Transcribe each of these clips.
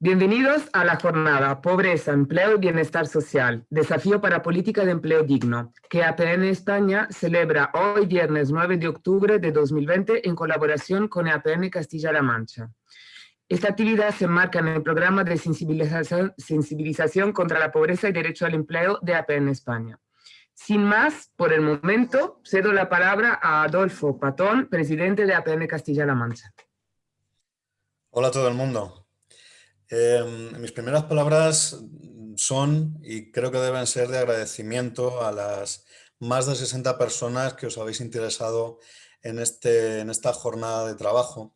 Bienvenidos a la jornada Pobreza, Empleo y Bienestar Social, Desafío para Política de Empleo Digno, que APN España celebra hoy viernes 9 de octubre de 2020 en colaboración con APN Castilla-La Mancha. Esta actividad se enmarca en el programa de sensibilización, sensibilización contra la pobreza y derecho al empleo de APN España. Sin más, por el momento, cedo la palabra a Adolfo Patón, presidente de APN Castilla-La Mancha. Hola a todo el mundo. Eh, mis primeras palabras son, y creo que deben ser de agradecimiento a las más de 60 personas que os habéis interesado en, este, en esta jornada de trabajo,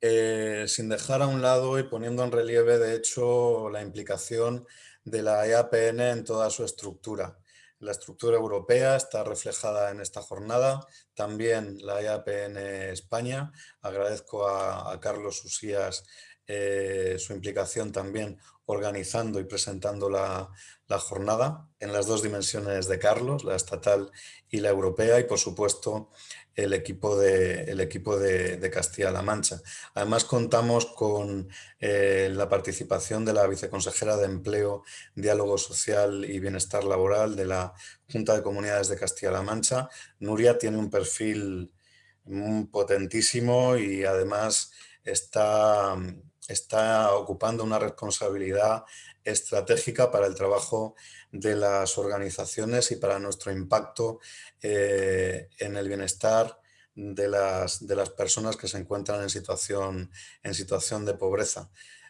eh, sin dejar a un lado y poniendo en relieve, de hecho, la implicación de la EAPN en toda su estructura. La estructura europea está reflejada en esta jornada, también la EAPN España. Agradezco a, a Carlos Usías eh, su implicación también organizando y presentando la, jornada en las dos dimensiones de Carlos, la estatal y la europea, y por supuesto el equipo de, el equipo de, Castilla-La Mancha. Además contamos con eh, la participación de la viceconsejera de Empleo, Diálogo Social y Bienestar Laboral de la Junta de Comunidades de Castilla-La Mancha. Nuria tiene un perfil potentísimo y además está está ocupando una responsabilidad estratégica para el trabajo de las organizaciones y para nuestro impacto eh, en el bienestar de las, de las, personas que se encuentran en situación, en situación de pobreza.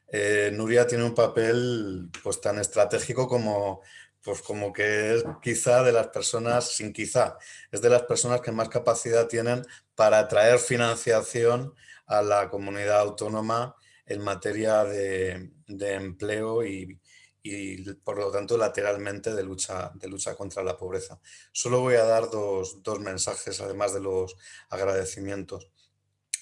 Eh, Nuria tiene un papel pues, tan estratégico como, pues, como que es quizá de las personas, sin quizá, es de las personas que más capacidad tienen para atraer financiación a la comunidad autónoma en materia de, empleo y, por lo tanto lateralmente de lucha, de lucha contra la pobreza. Solo voy a dar dos, mensajes además de los agradecimientos.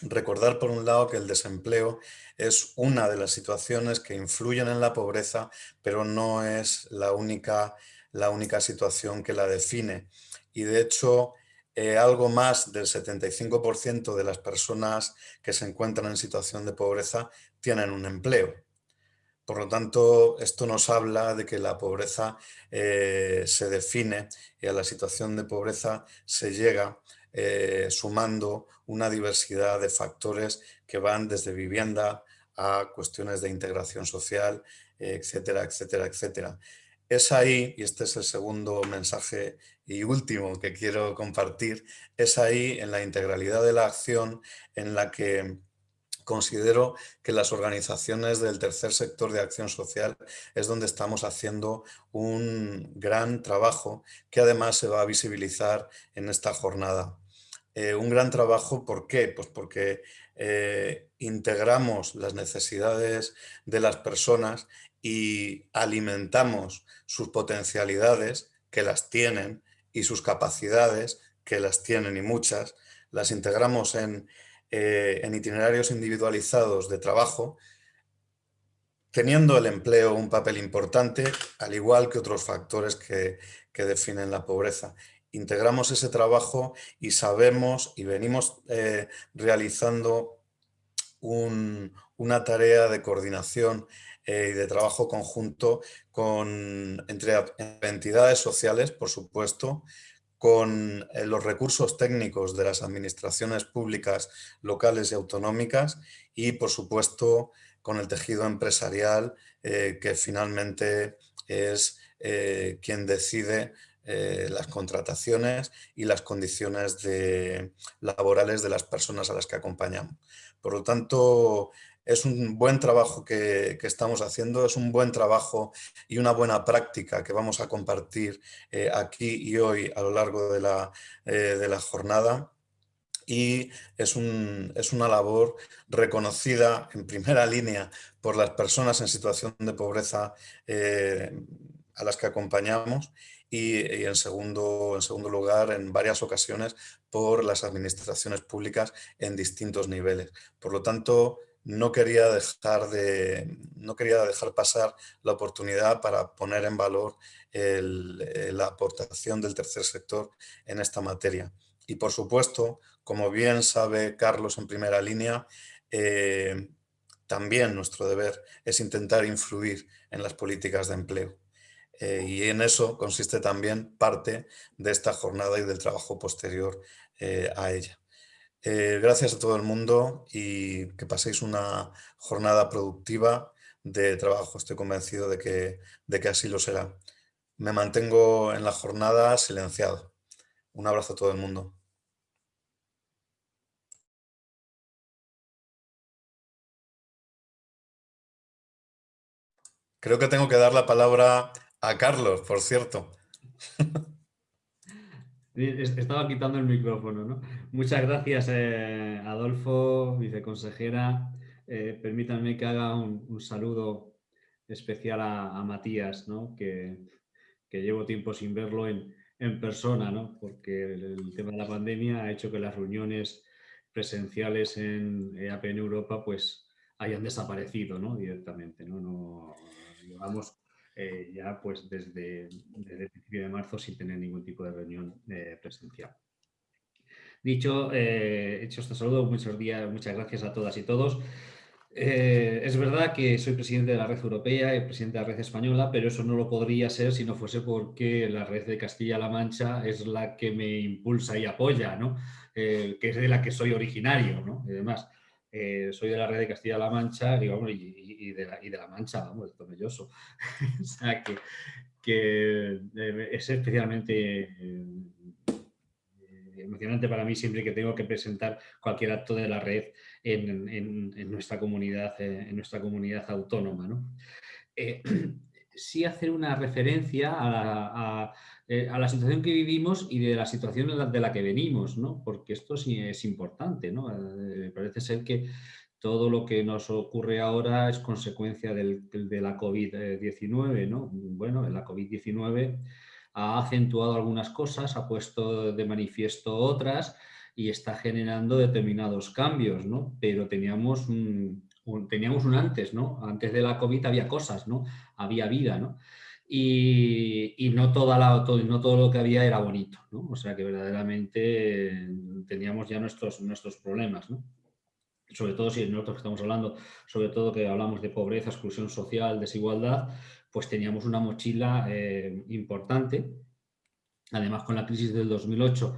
Recordar por un lado que el desempleo es una de las situaciones que influyen en la pobreza, pero no es la única, la única situación que la define. Y de hecho, eh, algo más del 75% de las personas que se encuentran en situación de pobreza tienen un empleo. Por lo tanto, esto nos habla de que la pobreza eh, se define y a la situación de pobreza se llega eh, sumando una diversidad de factores que van desde vivienda a cuestiones de integración social, etcétera, etcétera, etcétera. Es ahí, y este es el segundo mensaje y último que quiero compartir, es ahí en la integralidad de la acción en la que considero que las organizaciones del tercer sector de acción social es donde estamos haciendo un gran trabajo que además se va a visibilizar en esta jornada. Eh, un gran trabajo, ¿por qué? Pues porque eh, integramos las necesidades de las personas y alimentamos sus potencialidades, que las tienen, y sus capacidades, que las tienen y muchas, las integramos en, eh, en itinerarios individualizados de trabajo, teniendo el empleo un papel importante, al igual que otros factores que, definen la pobreza. Integramos ese trabajo y sabemos y venimos eh, realizando una tarea de coordinación eh, y de trabajo conjunto con, entre entidades sociales, por supuesto, con eh, los recursos técnicos de las administraciones públicas locales y autonómicas y, por supuesto, con el tejido empresarial eh, que finalmente es quien decide las contrataciones y las condiciones de, laborales de las personas a las que acompañamos. Por lo tanto, es un buen trabajo que, estamos haciendo, es un buen trabajo y una buena práctica que vamos a compartir eh, aquí y hoy a lo largo de la, eh, de la jornada y es, un, es, una labor reconocida en primera línea por las personas en situación de pobreza eh, a las que acompañamos y, y, en, segundo, en segundo lugar, en varias ocasiones, por las administraciones públicas en distintos niveles. Por lo tanto, no quería dejar, de, no quería dejar pasar la oportunidad para poner en valor eh, la aportación del tercer sector en esta materia. Y por supuesto, como bien sabe Carlos en primera línea, eh, también nuestro deber es intentar influir en las políticas de empleo. Eh, y en eso consiste también parte de esta jornada y del trabajo posterior a ella. Eh, gracias a todo el mundo y que paséis una jornada productiva de trabajo. Estoy convencido de que, de que así lo será. Me mantengo en la jornada silenciado. Un abrazo a todo el mundo. Creo que tengo que dar la palabra a Carlos, por cierto. Estaba quitando el micrófono, ¿no? Muchas gracias, eh, Adolfo, viceconsejera. Eh, permítanme que haga un, saludo especial a, Matías, ¿no? Que, llevo tiempo sin verlo en, persona, ¿no? Porque el, tema de la pandemia ha hecho que las reuniones presenciales en EAPN Europa pues hayan desaparecido, ¿no? Directamente, ¿no? no llevamos eh, ya pues desde, el principio de marzo sin tener ningún tipo de reunión eh, presencial. Dicho, eh, hecho este saludo, muchos días, muchas gracias a todas y todos. es verdad que soy presidente de la red europea y presidente de la red española, pero eso no lo podría ser si no fuese porque la red de Castilla-La Mancha es la que me impulsa y apoya, ¿no? que es de la que soy originario. ¿no? Y además, soy de la red de Castilla-La Mancha digamos, y, de la, y, de la, Mancha, vamos, de Tomelloso. o sea, que, que, eh, es especialmente eh, emocionante para mí siempre que tengo que presentar cualquier acto de la red en, en, nuestra, comunidad, eh, en nuestra comunidad autónoma. ¿no? sí hacer una referencia a, eh, a, la situación que vivimos y de la situación de la que venimos, ¿no? porque esto sí es importante. ¿no? Eh, parece ser que todo lo que nos ocurre ahora es consecuencia del, de la COVID-19. ¿no? Bueno, la COVID-19 ha acentuado algunas cosas, ha puesto de manifiesto otras y está generando determinados cambios, ¿no? pero teníamos un, teníamos un antes, ¿no? Antes de la COVID había cosas, ¿no? Había vida, ¿no? Y, no, todo, lo que había era bonito, ¿no? O sea que verdaderamente teníamos ya nuestros, nuestros problemas, ¿no? Sobre todo si nosotros estamos hablando, sobre todo que hablamos de pobreza, exclusión social, desigualdad, pues teníamos una mochila eh, importante. Además, con la crisis del 2008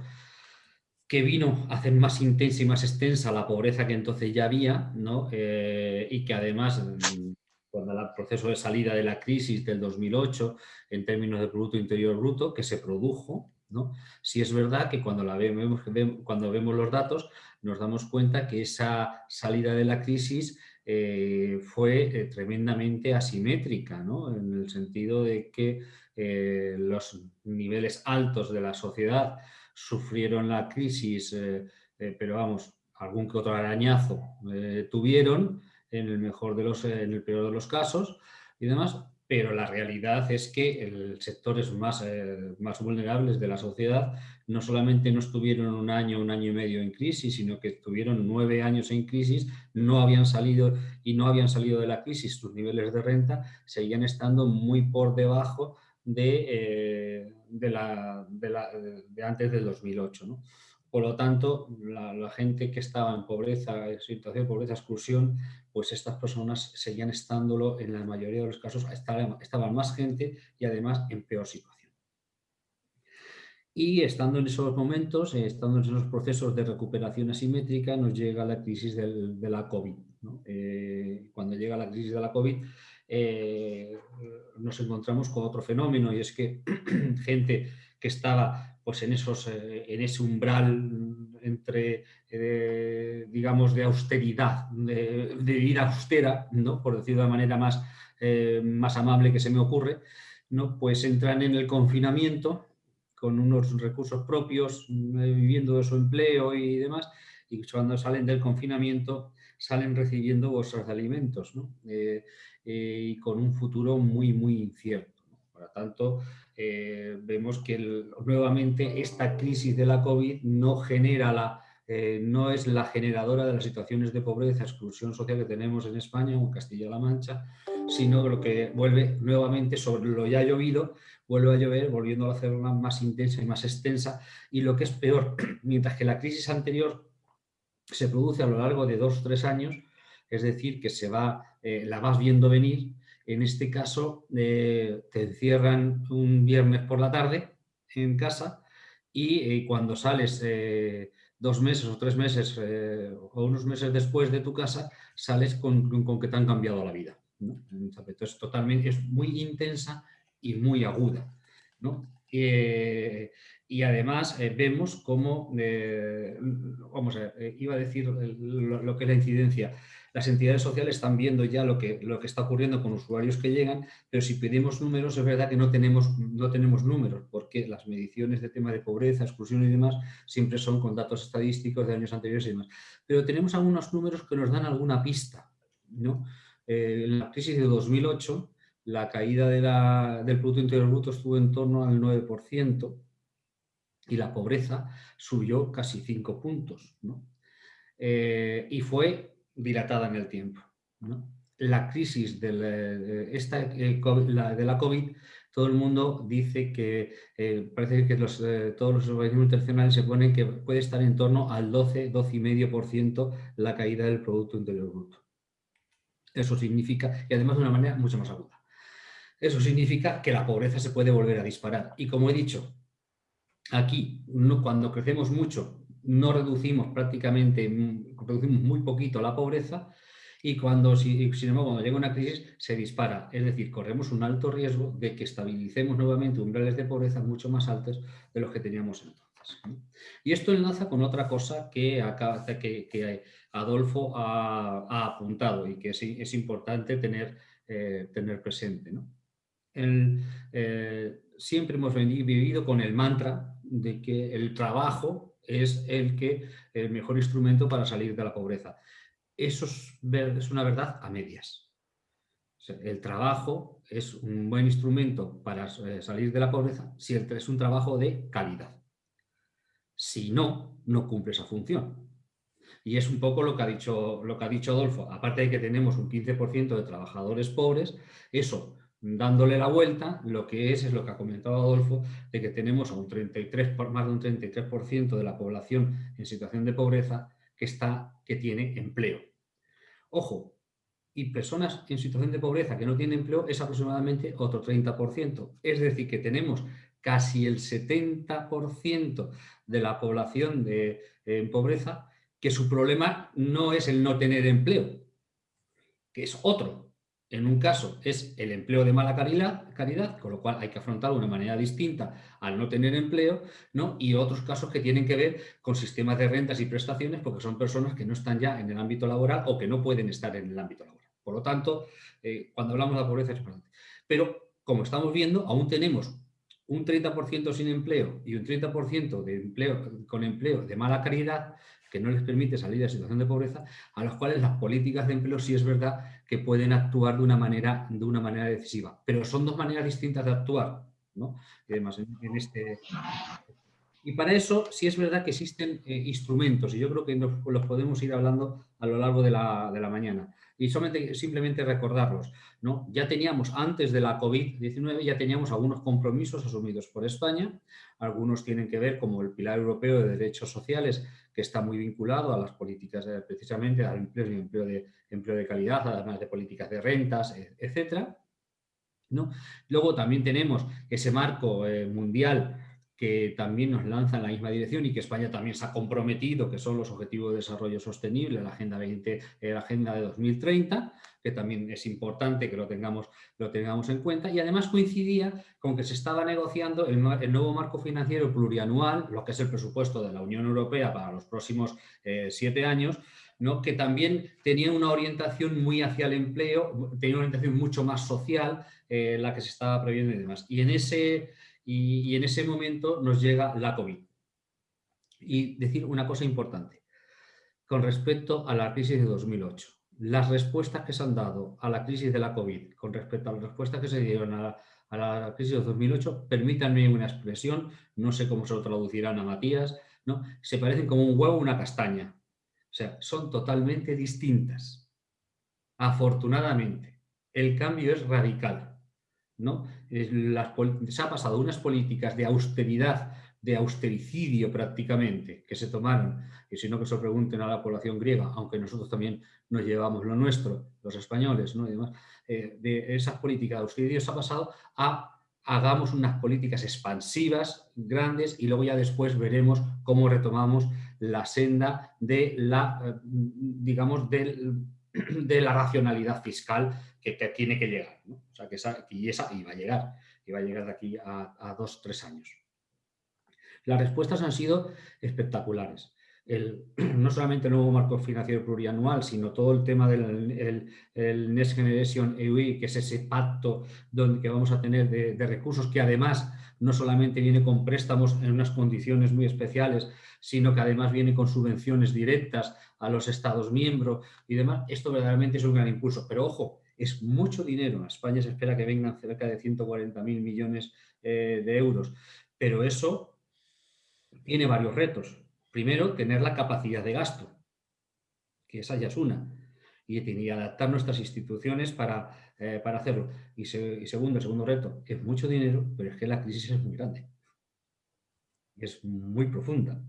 que vino a hacer más intensa y más extensa la pobreza que entonces ya había, ¿no? Eh, y que además, mm, cuando el proceso de salida de la crisis del 2008, en términos de Producto Interior Bruto, que se produjo, ¿no? Si es verdad que cuando, la vemos, cuando vemos los datos nos damos cuenta que esa salida de la crisis eh, fue eh, tremendamente asimétrica, ¿no? en el sentido de que los niveles altos de la sociedad sufrieron la crisis, eh, eh, pero vamos, algún que otro arañazo eh, tuvieron, en el mejor de los, en el peor de los casos y demás, pero la realidad es que el sectores más, más vulnerables de la sociedad. No solamente no estuvieron un año, un año y medio en crisis, sino que estuvieron nueve años en crisis, no habían salido y no habían salido de la crisis, sus niveles de renta seguían estando muy por debajo de, de, la, de, antes del 2008. Por lo tanto, la, gente que estaba en pobreza, situación de pobreza, exclusión, pues estas personas seguían estándolo, en la mayoría de los casos estaban, más gente y además en peor situación. Y estando en esos momentos, eh, estando en esos procesos de recuperación asimétrica, nos llega la crisis de la COVID. Eh, cuando llega la crisis de la COVID, eh, nos encontramos con otro fenómeno y es que gente que estaba pues, en, esos, eh, en ese umbral entre, eh, digamos, de austeridad, de, vida austera, ¿no? por decirlo de manera más, más amable que se me ocurre, ¿no? pues entran en el confinamiento con unos recursos propios, viviendo de su empleo y demás, y cuando salen del confinamiento salen recibiendo de alimentos. ¿no? Eh, y con un futuro muy, muy incierto. Por lo tanto, eh, vemos que nuevamente esta crisis de la COVID no genera la, eh, no es la generadora de las situaciones de pobreza, exclusión social que tenemos en España o en Castilla-La Mancha, sino lo que vuelve nuevamente sobre lo ya llovido, vuelve a llover, volviendo a hacerla más intensa y más extensa. Y lo que es peor, mientras que la crisis anterior se produce a lo largo de dos o tres años, es decir, que se va, eh, la vas viendo venir. En este caso, eh, te encierran un viernes por la tarde en casa y cuando sales dos meses o tres meses o unos meses después de tu casa, sales con, que te han cambiado la vida. Entonces, totalmente, es muy intensa y muy aguda. ¿no? Y además eh, vemos cómo, eh, vamos a eh, iba a decir lo, que es la incidencia, las entidades sociales están viendo ya lo que, lo que está ocurriendo con usuarios que llegan, pero si pedimos números es verdad que no tenemos, no tenemos números, porque las mediciones de tema de pobreza, exclusión y demás siempre son con datos estadísticos de años anteriores y demás. Pero tenemos algunos números que nos dan alguna pista. ¿no? en la crisis de 2008, la caída del Producto Interior Bruto estuvo en torno al 9%, y la pobreza subió casi cinco puntos. Eh, y fue dilatada en el tiempo. La crisis de la, esta, eh, de la COVID, todo el mundo dice que eh, parece que todos los organismos internacionales se ponen que puede estar en torno al 12, 12,5% la caída del Producto Interior Bruto. Eso significa, y además de una manera mucho más aguda, eso significa que la pobreza se puede volver a disparar. Y como he dicho, Aquí, cuando crecemos mucho, no reducimos prácticamente, mm, reducimos muy poquito la pobreza y cuando, sin embargo, cuando llega una crisis se dispara. Es decir, corremos un alto riesgo de que estabilicemos nuevamente umbrales de pobreza mucho más altos de los que teníamos entonces. Y esto enlaza con otra cosa que, acá, que, Adolfo ha, apuntado y que es, importante tener, eh, tener presente. Eh, siempre hemos vivido con el mantra de que el trabajo es el, que, el mejor instrumento para salir de la pobreza. Eso es, una verdad a medias. el trabajo es un buen instrumento para eh, salir de la pobreza si es un trabajo de calidad. Si no, no cumple esa función. Y es un poco lo que ha dicho, lo que ha dicho Adolfo. Aparte de que tenemos un 15% de trabajadores pobres, eso dándole la vuelta, lo que es, es lo que ha comentado Adolfo, de que tenemos a un 33, más de un 33% de la población en situación de pobreza que, está, que tiene empleo. Ojo, y personas en situación de pobreza que no tienen empleo es aproximadamente otro 30%. Es decir, que tenemos casi el 70% de la población de, en pobreza que su problema no es el no tener empleo, que es otro, en un caso es el empleo de mala calidad, con lo cual hay que afrontarlo de una manera distinta al no tener empleo, ¿no? y otros casos que tienen que ver con sistemas de rentas y prestaciones porque son personas que no están ya en el ámbito laboral o que no pueden estar en el ámbito laboral. Por lo tanto, eh, cuando hablamos de la pobreza es importante. Pero, como estamos viendo, aún tenemos un 30% sin empleo y un 30% de empleo, con empleo de mala calidad, que no les permite salir de la situación de pobreza, a los cuales las políticas de empleo sí es verdad que pueden actuar de una manera, de una manera decisiva. Pero son dos maneras distintas de actuar. ¿no? Y además, en, este... Y para eso sí es verdad que existen eh, instrumentos y yo creo que los podemos ir hablando a lo largo de la, de la mañana. Y simplemente recordarlos. ¿no? Ya teníamos, antes de la COVID-19, ya teníamos algunos compromisos asumidos por España. Algunos tienen que ver como el Pilar Europeo de Derechos Sociales, que está muy vinculado a las políticas, precisamente al empleo y empleo de, empleo de calidad, además de políticas de rentas, e, etc. ¿no? Luego también tenemos ese marco eh, mundial que también nos lanza en la misma dirección y que España también se ha comprometido, que son los Objetivos de Desarrollo Sostenible, la Agenda, 20, eh, la agenda de 2030, que también es importante que lo tengamos, lo tengamos en cuenta, y además coincidía con que se estaba negociando el, nuevo marco financiero plurianual, lo que es el presupuesto de la Unión Europea para los próximos eh, siete años, ¿no? que también tenía una orientación muy hacia el empleo, tenía una orientación mucho más social, eh, la que se estaba previendo y demás. Y en ese y, en ese momento nos llega la COVID. Y decir una cosa importante con respecto a la crisis de 2008. Las respuestas que se han dado a la crisis de la COVID con respecto a las respuestas que se dieron a la, crisis de 2008, permítanme una expresión, no sé cómo se lo traducirán a Matías, ¿no? se parecen como un huevo o una castaña. O sea, son totalmente distintas. Afortunadamente, el cambio es radical. ¿No? se ha pasado unas políticas de austeridad de austericidio prácticamente que se tomaron, y si no que se lo pregunten a la población griega, aunque nosotros también nos llevamos lo nuestro, los españoles, ¿no? eh, de esas políticas de austericidio se ha pasado a hagamos unas políticas expansivas, grandes, y luego ya después veremos cómo retomamos la senda de la, eh, digamos, de la racionalidad fiscal que, tiene que llegar. O sea, que esa, y esa iba a llegar, iba a llegar de aquí a, a dos, tres años. Las respuestas han sido espectaculares. no solamente el nuevo marco financiero plurianual, sino todo el tema del Next Generation EU, que es ese pacto donde, que vamos a tener de, recursos que además no solamente viene con préstamos en unas condiciones muy especiales, sino que además viene con subvenciones directas a los Estados miembros y demás, esto verdaderamente es un gran impulso. Pero ojo, es mucho dinero. A España se espera que vengan cerca de 140.000 millones eh, de euros. Pero eso tiene varios retos. Primero, tener la capacidad de gasto, que esa ya es una, y, adaptar nuestras instituciones para, eh, hacerlo. Y, segundo, el segundo reto, es mucho dinero, pero es que la crisis es muy grande. Es muy profunda.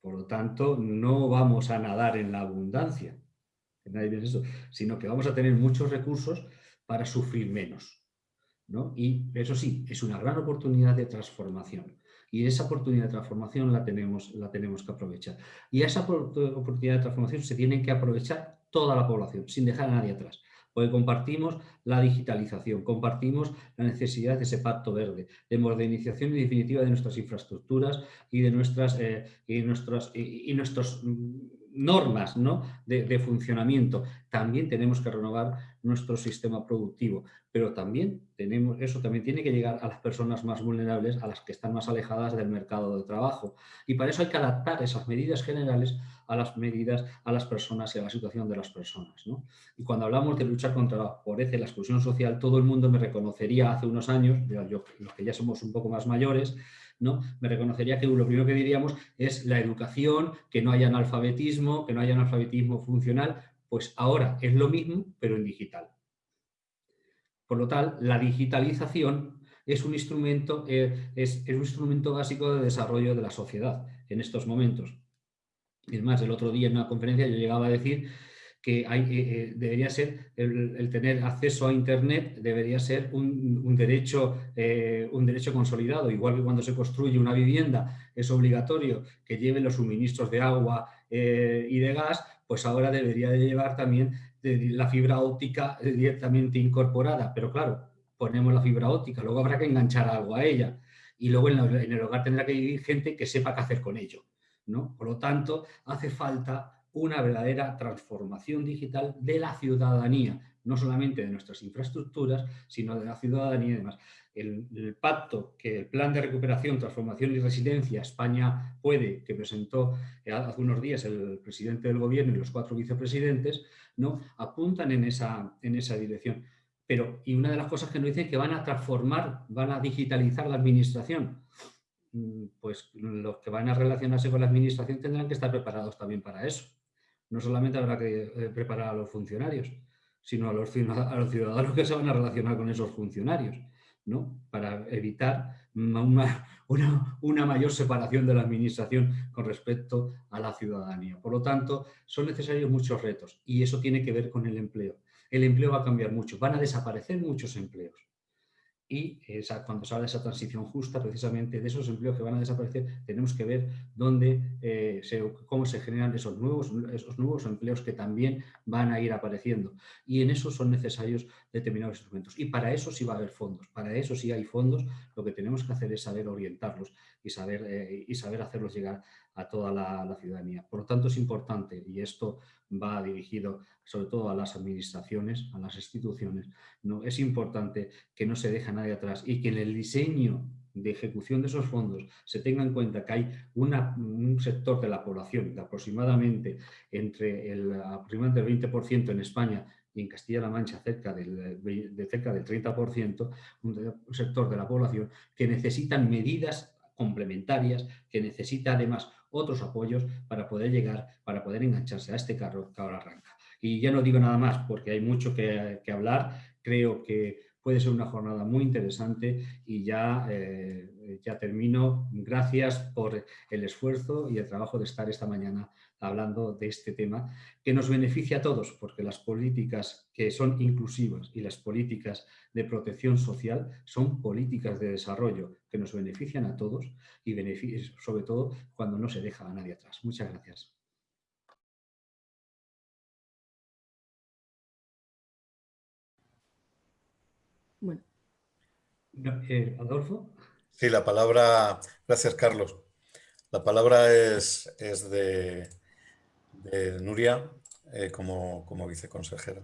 Por lo tanto, no vamos a nadar en la abundancia, sino que vamos a tener muchos recursos para sufrir menos. Y eso sí, es una gran oportunidad de transformación. Y esa oportunidad de transformación la tenemos, la tenemos que aprovechar. Y esa oportunidad de transformación se tiene que aprovechar toda la población, sin dejar a nadie atrás. Porque compartimos la digitalización, compartimos la necesidad de ese pacto verde, de modernización y definitiva de nuestras infraestructuras y de nuestras, eh, y nuestras, y, nuestros mm, normas ¿no? de, funcionamiento. También tenemos que renovar nuestro sistema productivo, pero también tenemos, eso también tiene que llegar a las personas más vulnerables, a las que están más alejadas del mercado de trabajo. Y para eso hay que adaptar esas medidas generales a las medidas, a las personas y a la situación de las personas. Y cuando hablamos de luchar contra la pobreza y la exclusión social, todo el mundo me reconocería hace unos años, los que ya somos un poco más mayores, ¿no? Me reconocería que lo primero que diríamos es la educación, que no haya analfabetismo, que no haya analfabetismo funcional, pues ahora es lo mismo, pero en digital. Por lo tal, la digitalización es un instrumento, eh, es, un instrumento básico de desarrollo de la sociedad en estos momentos. Es más, el otro día en una conferencia yo llegaba a decir que eh, eh, debería ser el, tener acceso a Internet debería ser un, derecho, un derecho consolidado, igual que cuando se construye una vivienda es obligatorio que lleve los suministros de agua y de gas, pues ahora debería de llevar también la fibra óptica directamente incorporada, pero claro, ponemos la fibra óptica, luego habrá que enganchar algo a ella y luego en, en el hogar tendrá que vivir gente que sepa qué hacer con ello. ¿no? Por lo tanto, hace falta una verdadera transformación digital de la ciudadanía, no solamente de nuestras infraestructuras, sino de la ciudadanía y demás. El, pacto que el Plan de Recuperación, Transformación y Resiliencia España puede, que presentó eh, hace unos días el presidente del gobierno y los cuatro vicepresidentes, ¿no? apuntan en esa, dirección. Pero, y una de las cosas que nos dicen que van a transformar, van a digitalizar la administración. Mm, pues los que van a relacionarse con la administración tendrán que estar preparados también para eso no solamente habrá que eh, preparar a los funcionarios, sino a los, ciudadanos que se van a relacionar con esos funcionarios, ¿no? para evitar una, una, mayor separación de la administración con respecto a la ciudadanía. Por lo tanto, son necesarios muchos retos y eso tiene que ver con el empleo. El empleo va a cambiar mucho, van a desaparecer muchos empleos y esa, cuando se habla de esa transición justa, precisamente de esos empleos que van a desaparecer, tenemos que ver dónde, eh, cómo se generan esos nuevos, esos nuevos empleos que también van a ir apareciendo. Y en eso son necesarios determinados instrumentos. Y para eso sí va a haber fondos, para eso sí hay fondos, lo que tenemos que hacer es saber orientarlos y saber, eh, y saber hacerlos llegar a toda la, ciudadanía. Por lo tanto, es importante, y esto va dirigido sobre todo a las administraciones, a las instituciones, ¿no? es importante que no se deje a nadie atrás y que en el diseño de ejecución de esos fondos se tenga en cuenta que hay un sector de la población de aproximadamente entre el, aproximadamente el 20% en España y en Castilla-La Mancha cerca del, de cerca del 30%, un sector de la población que necesitan medidas complementarias, que necesita además otros apoyos para poder llegar, para poder engancharse a este carro que ahora arranca. Y ya no digo nada más porque hay mucho que, hablar, creo que puede ser una jornada muy interesante y ya, eh, ya termino. Gracias por el esfuerzo y el trabajo de estar esta mañana hablando de este tema que nos beneficia a todos, porque las políticas que son inclusivas y las políticas de protección social son políticas de desarrollo que nos benefician a todos y sobre todo cuando no se deja a nadie atrás. Muchas gracias. Bueno. Eh, Adolfo. Sí, la palabra, gracias Carlos. La palabra es, es de, de Nuria eh, como, como, viceconsejera.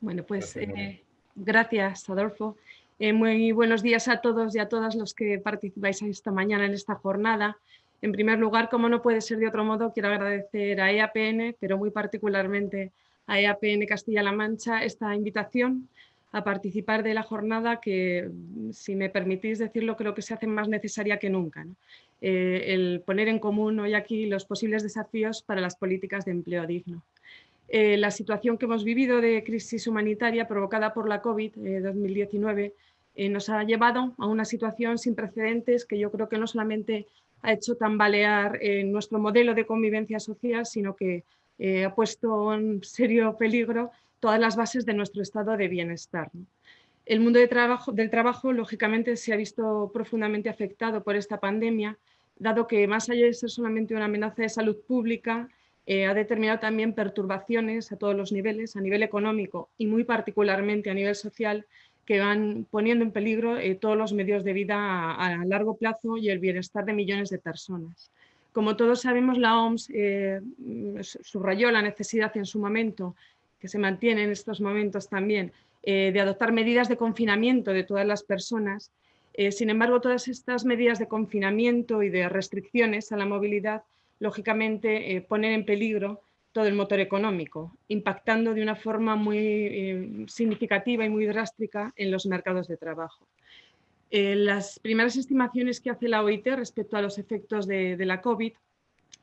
Bueno, pues eh, gracias, Adolfo. Eh, muy buenos días a todos y a todas los que participáis esta mañana en esta jornada. En primer lugar, como no puede ser de otro modo, quiero agradecer a EAPN, pero muy particularmente a EAPN Castilla-La Mancha, esta invitación a participar de la jornada que, si me permitís decirlo, creo que se hace más necesaria que nunca. Eh, el poner en común hoy aquí los posibles desafíos para las políticas de empleo digno. Eh, la situación que hemos vivido de crisis humanitaria provocada por la COVID-2019 eh, nos ha llevado a una situación sin precedentes que yo creo que no solamente ha hecho tambalear nuestro modelo de convivencia social, sino que ha puesto en serio peligro todas las bases de nuestro estado de bienestar. El mundo del trabajo, lógicamente, se ha visto profundamente afectado por esta pandemia, dado que más allá de ser solamente una amenaza de salud pública, eh, ha determinado también perturbaciones a todos los niveles, a nivel económico y muy particularmente a nivel social, que van poniendo en peligro eh, todos los medios de vida a, largo plazo y el bienestar de millones de personas. Como todos sabemos, la OMS eh, subrayó la necesidad en su momento que se mantiene en estos momentos también, eh, de adoptar medidas de confinamiento de todas las personas. Eh, sin embargo, todas estas medidas de confinamiento y de restricciones a la movilidad, lógicamente, eh, ponen en peligro todo el motor económico, impactando de una forma muy significativa y muy drástica en los mercados de trabajo. las primeras estimaciones que hace la OIT respecto a los efectos de, de la COVID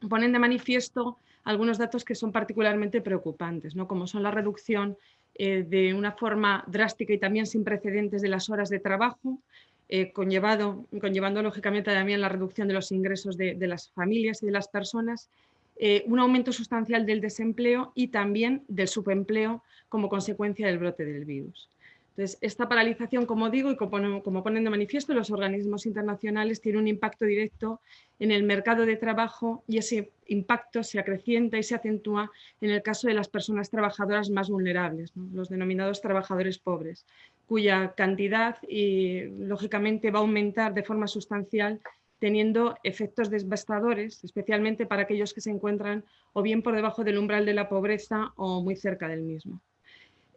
ponen de manifiesto algunos datos que son particularmente preocupantes, ¿no? como son la reducción eh, de una forma drástica y también sin precedentes de las horas de trabajo, eh, conllevado, conllevando lógicamente también la reducción de los ingresos de, las familias y de las personas, eh, un aumento sustancial del desempleo y también del subempleo como consecuencia del brote del virus. Entonces, esta paralización, como digo, y como, ponen de manifiesto los organismos internacionales, tiene un impacto directo en el mercado de trabajo y ese impacto se acrecienta y se acentúa en el caso de las personas trabajadoras más vulnerables, los denominados trabajadores pobres, cuya cantidad y, lógicamente va a aumentar de forma sustancial teniendo efectos devastadores, especialmente para aquellos que se encuentran o bien por debajo del umbral de la pobreza o muy cerca del mismo.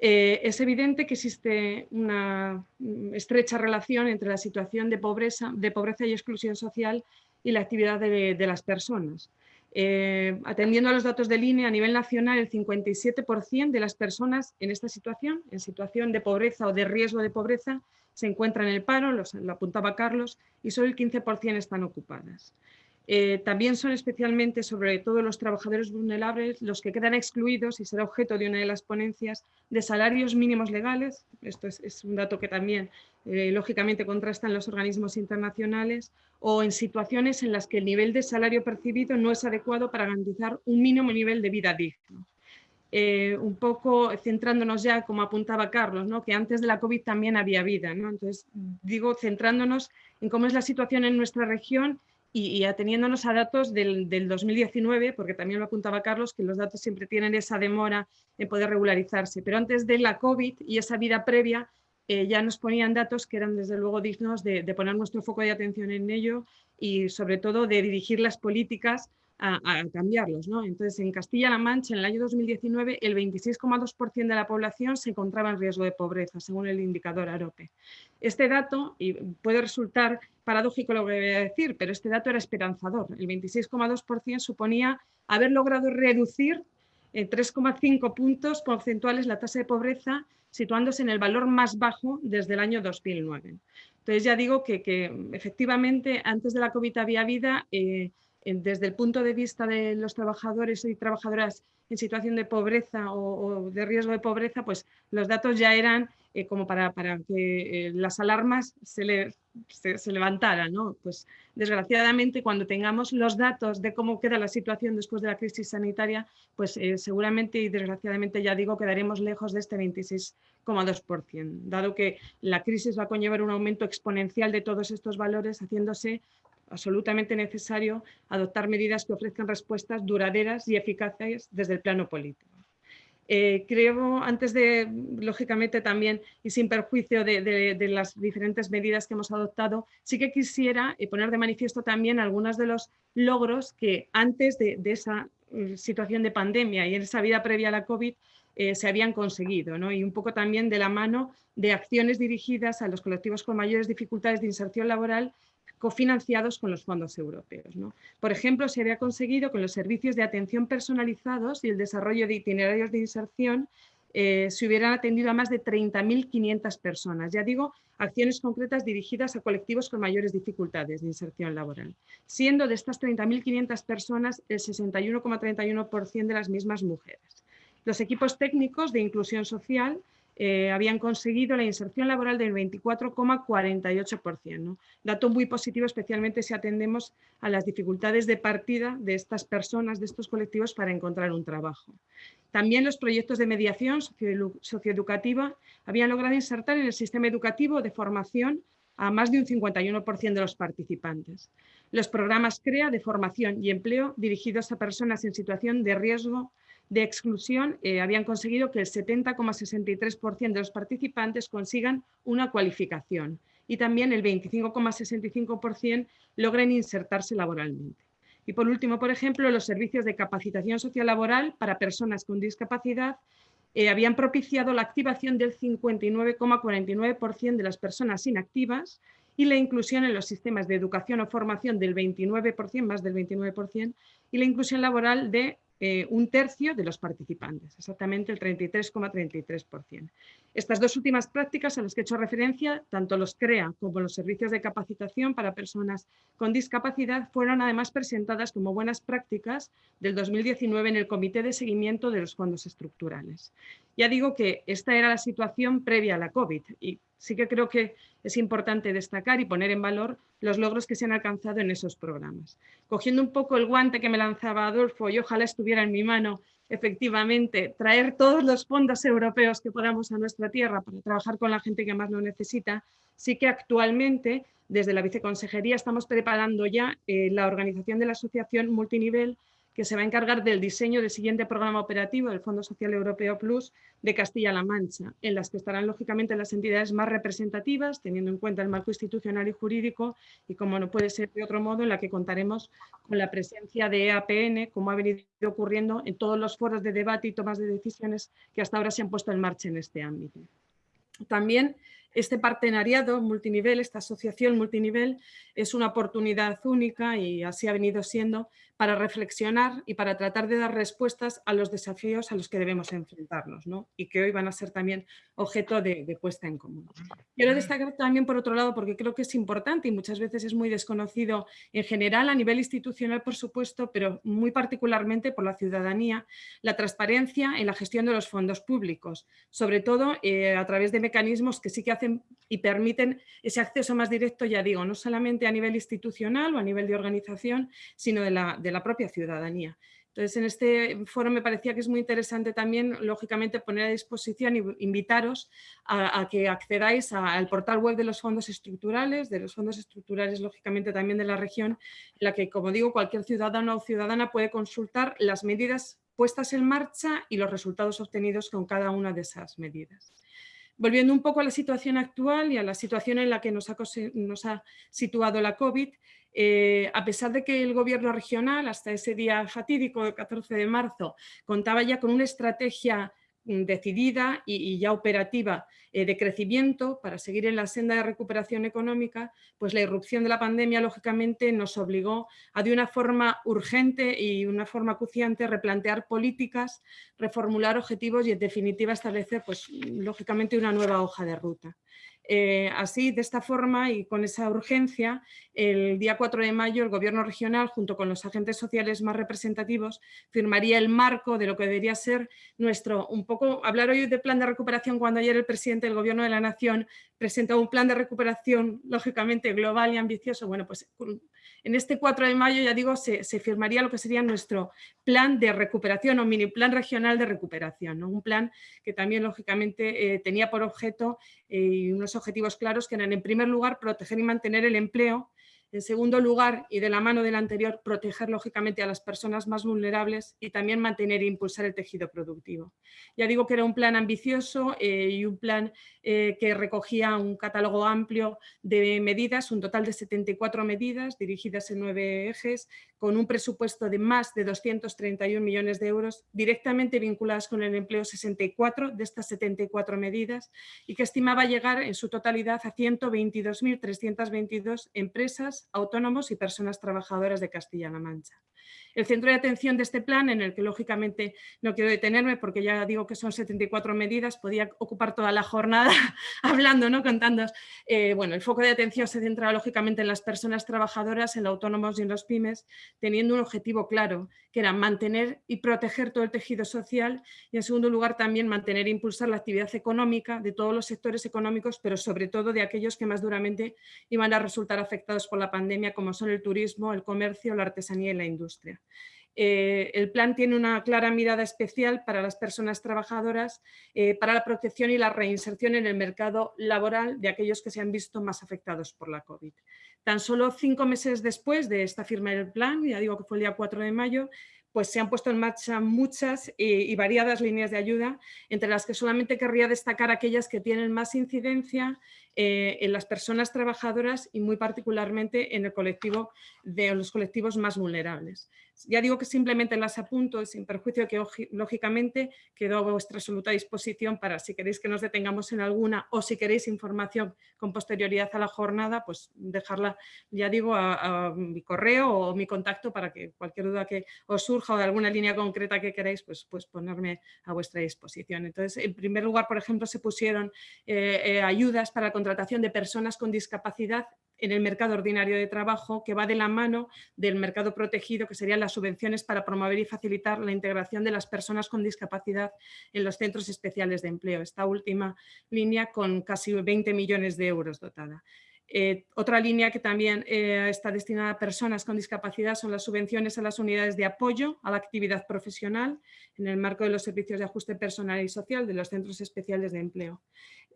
Eh, es evidente que existe una mm, estrecha relación entre la situación de pobreza, de pobreza y exclusión social y la actividad de, las personas. Eh, atendiendo a los datos de línea a nivel nacional, el 57% de las personas en esta situación, en situación de pobreza o de riesgo de pobreza, se encuentran en el paro, lo apuntaba Carlos, y solo el 15% están ocupadas. Eh, también son especialmente, sobre todo los trabajadores vulnerables, los que quedan excluidos, y será objeto de una de las ponencias, de salarios mínimos legales. Esto es, un dato que también, eh, lógicamente, contrastan los organismos internacionales, o en situaciones en las que el nivel de salario percibido no es adecuado para garantizar un mínimo nivel de vida digno. Eh, un poco centrándonos ya, como apuntaba Carlos, ¿no? que antes de la COVID también había vida. ¿no? Entonces, digo, centrándonos en cómo es la situación en nuestra región y, ateniéndonos a datos del, 2019, porque también lo apuntaba Carlos, que los datos siempre tienen esa demora en poder regularizarse, pero antes de la COVID y esa vida previa, eh, ya nos ponían datos que eran desde luego dignos de, poner nuestro foco de atención en ello y sobre todo de dirigir las políticas a, cambiarlos. ¿no? Entonces, en Castilla-La Mancha, en el año 2019, el 26,2% de la población se encontraba en riesgo de pobreza, según el indicador AROPE. Este dato, y puede resultar paradójico lo que voy a decir, pero este dato era esperanzador. El 26,2% suponía haber logrado reducir en 3,5 puntos porcentuales la tasa de pobreza, situándose en el valor más bajo desde el año 2009. Entonces ya digo que, efectivamente antes de la COVID había vida, eh, desde el punto de vista de los trabajadores y trabajadoras en situación de pobreza o, de riesgo de pobreza, pues los datos ya eran eh, como para, que eh, las alarmas se, levantaran. ¿no? Pues desgraciadamente cuando tengamos los datos de cómo queda la situación después de la crisis sanitaria, pues eh, seguramente y desgraciadamente ya digo quedaremos lejos de este 26,2%, dado que la crisis va a conllevar un aumento exponencial de todos estos valores, haciéndose absolutamente necesario adoptar medidas que ofrezcan respuestas duraderas y eficaces desde el plano político. Eh, creo, antes de, lógicamente también, y sin perjuicio de, las diferentes medidas que hemos adoptado, sí que quisiera eh, poner de manifiesto también algunos de los logros que antes de, esa eh, situación de pandemia y en esa vida previa a la COVID se habían conseguido, ¿no? y un poco también de la mano de acciones dirigidas a los colectivos con mayores dificultades de inserción laboral cofinanciados con los fondos europeos. Por ejemplo, se había conseguido con los servicios de atención personalizados y el desarrollo de itinerarios de inserción eh, se hubieran atendido a más de 30.500 personas. Ya digo, acciones concretas dirigidas a colectivos con mayores dificultades de inserción laboral, siendo de estas 30.500 personas el 61,31% de las mismas mujeres. Los equipos técnicos de inclusión social eh, habían conseguido la inserción laboral del 24,48%. Dato muy positivo, especialmente si atendemos a las dificultades de partida de estas personas, de estos colectivos, para encontrar un trabajo. También los proyectos de mediación socioeducativa habían logrado insertar en el sistema educativo de formación a más de un 51% de los participantes. Los programas CREA de formación y empleo dirigidos a personas en situación de riesgo de exclusión eh, habían conseguido que el 70,63% de los participantes consigan una cualificación y también el 25,65% logren insertarse laboralmente. Y por último, por ejemplo, los servicios de capacitación social laboral para personas con discapacidad eh, habían propiciado la activación del 59,49% de las personas inactivas y la inclusión en los sistemas de educación o formación del 29%, más del 29%, y la inclusión laboral de eh, un tercio de los participantes, exactamente el 33,33%. Estas dos últimas prácticas a las que he hecho referencia, tanto los CREA como los servicios de capacitación para personas con discapacidad, fueron además presentadas como buenas prácticas del 2019 en el Comité de Seguimiento de los Fondos Estructurales. Ya digo que esta era la situación previa a la COVID y sí que creo que es importante destacar y poner en valor los logros que se han alcanzado en esos programas. Cogiendo un poco el guante que me lanzaba Adolfo y ojalá estuviera en mi mano, efectivamente, traer todos los fondos europeos que podamos a nuestra tierra para trabajar con la gente que más lo necesita, sí que actualmente desde la Viceconsejería estamos preparando ya eh, la organización de la asociación multinivel que se va a encargar del diseño del siguiente programa operativo del Fondo Social Europeo Plus de Castilla-La Mancha, en las que estarán lógicamente las entidades más representativas, teniendo en cuenta el marco institucional y jurídico, y como no puede ser de otro modo, en la que contaremos con la presencia de EAPN, como ha venido ocurriendo en todos los foros de debate y tomas de decisiones que hasta ahora se han puesto en marcha en este ámbito. También este partenariado multinivel, esta asociación multinivel, es una oportunidad única y así ha venido siendo para reflexionar y para tratar de dar respuestas a los desafíos a los que debemos enfrentarnos y que hoy van a ser también objeto de, puesta en común. Quiero destacar también por otro lado, porque creo que es importante y muchas veces es muy desconocido en general a nivel institucional, por supuesto, pero muy particularmente por la ciudadanía, la transparencia en la gestión de los fondos públicos, sobre todo eh, a través de mecanismos que sí que hacen y permiten ese acceso más directo, ya digo, no solamente a nivel institucional o a nivel de organización, sino de la de la propia ciudadanía. Entonces, en este foro me parecía que es muy interesante también, lógicamente, poner a disposición y invitaros a, que accedáis al portal web de los fondos estructurales, de los fondos estructurales, lógicamente, también de la región, en la que, como digo, cualquier ciudadano o ciudadana puede consultar las medidas puestas en marcha y los resultados obtenidos con cada una de esas medidas. Volviendo un poco a la situación actual y a la situación en la que nos ha, situado la COVID, eh, a pesar de que el gobierno regional, hasta ese día fatídico, el 14 de marzo, contaba ya con una estrategia decidida y, ya operativa eh, de crecimiento para seguir en la senda de recuperación económica, pues la irrupción de la pandemia lógicamente nos obligó a de una forma urgente y una forma acuciante replantear políticas, reformular objetivos y en definitiva establecer pues lógicamente una nueva hoja de ruta. Eh, así, de esta forma y con esa urgencia, el día 4 de mayo el Gobierno regional, junto con los agentes sociales más representativos, firmaría el marco de lo que debería ser nuestro, un poco, hablar hoy de plan de recuperación cuando ayer el presidente del Gobierno de la Nación presentó un plan de recuperación, lógicamente, global y ambicioso. Bueno, pues en este 4 de mayo, ya digo, se, firmaría lo que sería nuestro plan de recuperación o mini plan regional de recuperación. Un plan que también, lógicamente, eh, tenía por objeto eh, unos objetivos claros que eran, en primer lugar, proteger y mantener el empleo en segundo lugar, y de la mano del anterior, proteger lógicamente a las personas más vulnerables y también mantener e impulsar el tejido productivo. Ya digo que era un plan ambicioso eh, y un plan eh, que recogía un catálogo amplio de medidas, un total de 74 medidas dirigidas en nueve ejes, con un presupuesto de más de 231 millones de euros, directamente vinculadas con el empleo 64 de estas 74 medidas y que estimaba llegar en su totalidad a 122.322 empresas autónomos y personas trabajadoras de Castilla-La Mancha. El centro de atención de este plan, en el que lógicamente no quiero detenerme porque ya digo que son 74 medidas, podía ocupar toda la jornada hablando, ¿no? contando. Eh, bueno, el foco de atención se centra lógicamente en las personas trabajadoras, en los autónomos y en los pymes, teniendo un objetivo claro, que era mantener y proteger todo el tejido social y en segundo lugar también mantener e impulsar la actividad económica de todos los sectores económicos, pero sobre todo de aquellos que más duramente iban a resultar afectados por la pandemia, como son el turismo, el comercio, la artesanía y la industria. Eh, el plan tiene una clara mirada especial para las personas trabajadoras, eh, para la protección y la reinserción en el mercado laboral de aquellos que se han visto más afectados por la COVID. Tan solo cinco meses después de esta firma del plan, ya digo que fue el día 4 de mayo, pues se han puesto en marcha muchas y, variadas líneas de ayuda, entre las que solamente querría destacar aquellas que tienen más incidencia eh, en las personas trabajadoras y muy particularmente en el colectivo de los colectivos más vulnerables. Ya digo que simplemente las apunto, sin perjuicio que lógicamente quedo a vuestra absoluta disposición para si queréis que nos detengamos en alguna o si queréis información con posterioridad a la jornada, pues dejarla, ya digo, a, mi correo o mi contacto para que cualquier duda que os surja o de alguna línea concreta que queráis, pues, pues ponerme a vuestra disposición. Entonces, en primer lugar, por ejemplo, se pusieron eh, eh, ayudas para la contratación de personas con discapacidad en el mercado ordinario de trabajo que va de la mano del mercado protegido, que serían las subvenciones para promover y facilitar la integración de las personas con discapacidad en los centros especiales de empleo. Esta última línea con casi 20 millones de euros dotada. Eh, otra línea que también eh, está destinada a personas con discapacidad son las subvenciones a las unidades de apoyo a la actividad profesional en el marco de los servicios de ajuste personal y social de los centros especiales de empleo.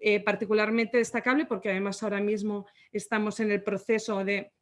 Eh, particularmente destacable porque además ahora mismo estamos en el proceso de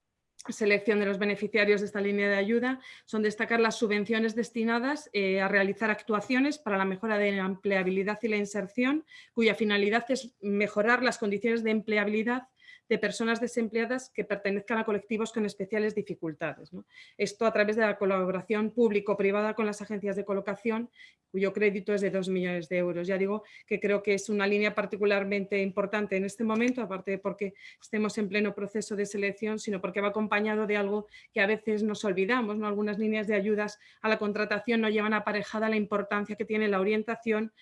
selección de los beneficiarios de esta línea de ayuda son destacar las subvenciones destinadas a realizar actuaciones para la mejora de la empleabilidad y la inserción, cuya finalidad es mejorar las condiciones de empleabilidad de personas desempleadas que pertenezcan a colectivos con especiales dificultades. Esto a través de la colaboración público-privada con las agencias de colocación, cuyo crédito es de 2 millones de euros. Ya digo que creo que es una línea particularmente importante en este momento, aparte de porque estemos en pleno proceso de selección, sino porque va acompañado de algo que a veces nos olvidamos. ¿no? Algunas líneas de ayudas a la contratación no llevan aparejada la importancia que tiene la orientación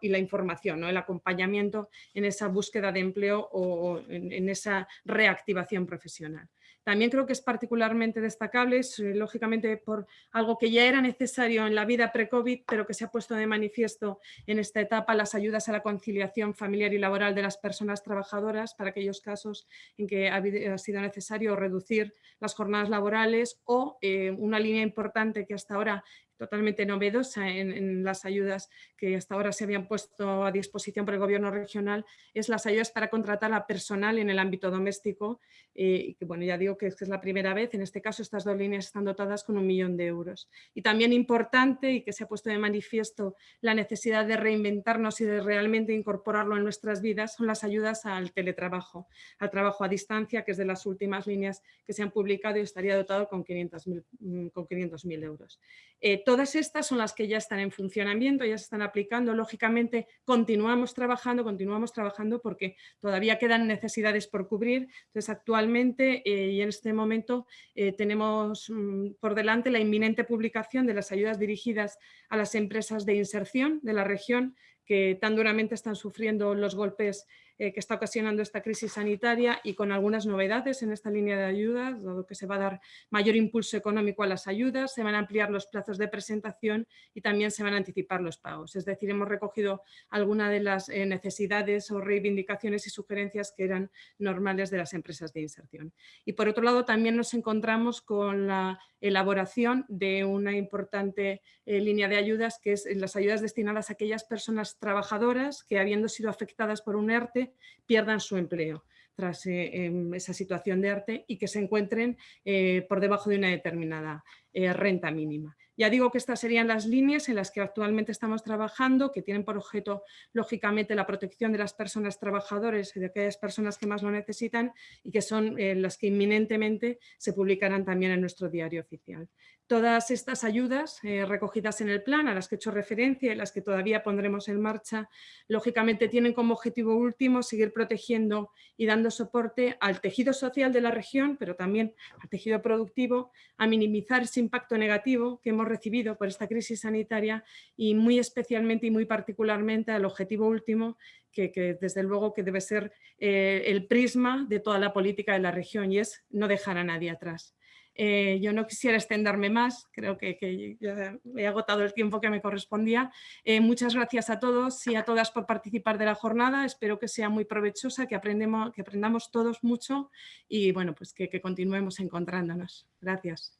y la información, el acompañamiento en esa búsqueda de empleo o en esa reactivación profesional. También creo que es particularmente destacable, lógicamente por algo que ya era necesario en la vida pre-COVID, pero que se ha puesto de manifiesto en esta etapa, las ayudas a la conciliación familiar y laboral de las personas trabajadoras para aquellos casos en que ha sido necesario reducir las jornadas laborales o eh, una línea importante que hasta ahora totalmente novedosa en, las ayudas que hasta ahora se habían puesto a disposición por el gobierno regional es las ayudas para contratar a personal en el ámbito doméstico eh, y que bueno ya digo que es, la primera vez, en este caso estas dos líneas están dotadas con un millón de euros. Y también importante y que se ha puesto de manifiesto la necesidad de reinventarnos y de realmente incorporarlo en nuestras vidas son las ayudas al teletrabajo, al trabajo a distancia que es de las últimas líneas que se han publicado y estaría dotado con 500.000 mm, con 500 euros. Eh, Todas estas son las que ya están en funcionamiento, ya se están aplicando. Lógicamente continuamos trabajando, continuamos trabajando porque todavía quedan necesidades por cubrir. Entonces actualmente eh, y en este momento eh, tenemos mm, por delante la inminente publicación de las ayudas dirigidas a las empresas de inserción de la región que tan duramente están sufriendo los golpes eh, que está ocasionando esta crisis sanitaria y con algunas novedades en esta línea de ayudas, dado que se va a dar mayor impulso económico a las ayudas, se van a ampliar los plazos de presentación y también se van a anticipar los pagos. Es decir, hemos recogido algunas de las eh, necesidades o reivindicaciones y sugerencias que eran normales de las empresas de inserción. Y por otro lado, también nos encontramos con la elaboración de una importante eh, línea de ayudas, que es las ayudas destinadas a aquellas personas trabajadoras que habiendo sido afectadas por un ERTE pierdan su empleo tras eh, em, esa situación de arte y que se encuentren eh, por debajo de una determinada eh, renta mínima. Ya digo que estas serían las líneas en las que actualmente estamos trabajando, que tienen por objeto, lógicamente, la protección de las personas trabajadoras y de aquellas personas que más lo necesitan y que son las que inminentemente se publicarán también en nuestro diario oficial. Todas estas ayudas eh, recogidas en el plan, a las que he hecho referencia y las que todavía pondremos en marcha, lógicamente tienen como objetivo último seguir protegiendo y dando soporte al tejido social de la región, pero también al tejido productivo, a minimizar ese impacto negativo que hemos recibido por esta crisis sanitaria y muy especialmente y muy particularmente al objetivo último que, desde luego que debe ser eh, el prisma de toda la política de la región y es no dejar a nadie atrás. Eh, yo no quisiera extenderme más, creo que, ya he agotado el tiempo que me correspondía. Eh, muchas gracias a todos y a todas por participar de la jornada. Espero que sea muy provechosa, que, aprendemos, que aprendamos todos mucho y bueno, pues que, que continuemos encontrándonos. Gracias.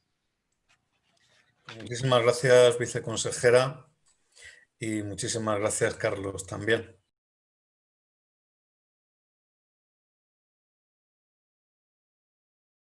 Muchísimas gracias, viceconsejera, y muchísimas gracias, Carlos, también.